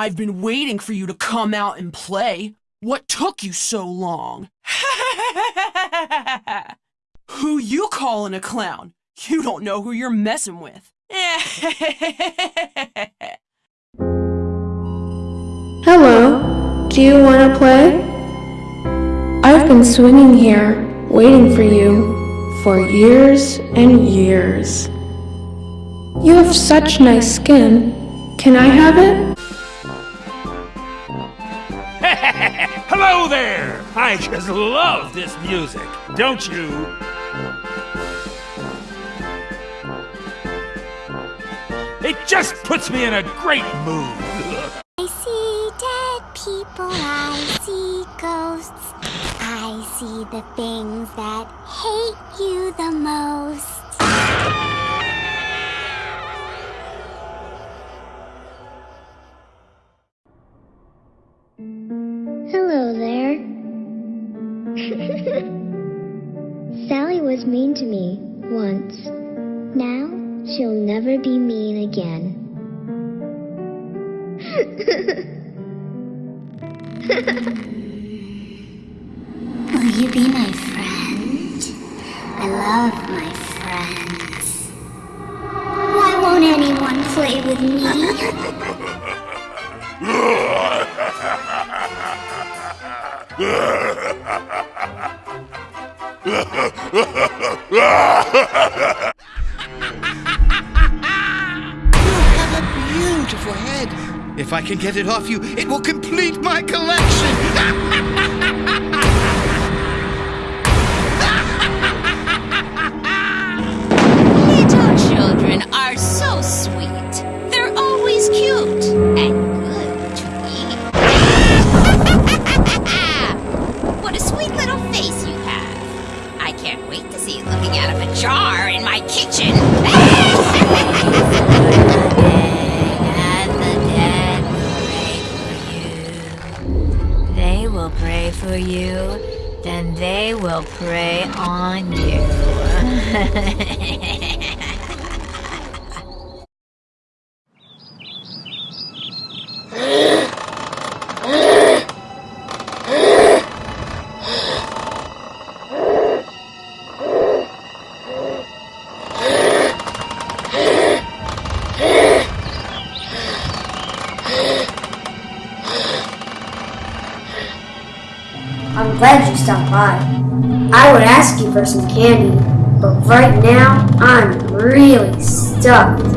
I've been waiting for you to come out and play. What took you so long? who you calling a clown? You don't know who you're messing with. Hello, do you want to play? I've been swinging here, waiting for you, for years and years. You have such nice skin. Can I have it? Hello there! I just love this music, don't you? It just puts me in a great mood. I see dead people, I see ghosts. I see the things that hate you the most. Sally was mean to me once. Now she'll never be mean again. Will you be my friend? I love my friends. Why won't anyone play with me? Have a beautiful head. If I can get it off you, it will complete my collection. Out of a jar in my kitchen. pray for you. They will pray for you, then they will prey on you. I'm glad you stopped by. I would ask you for some candy, but right now I'm really stuffed.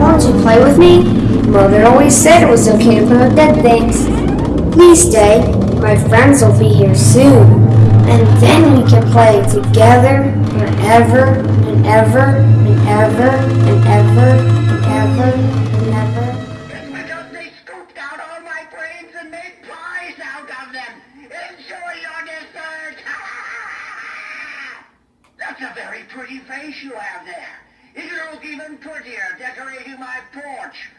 Won't you play with me? Mother always said it was okay to play with dead things. Please stay. My friends will be here soon. And then we can play together forever and ever and ever and ever and ever and ever. Pretty face you have there. It'll look even prettier decorating my porch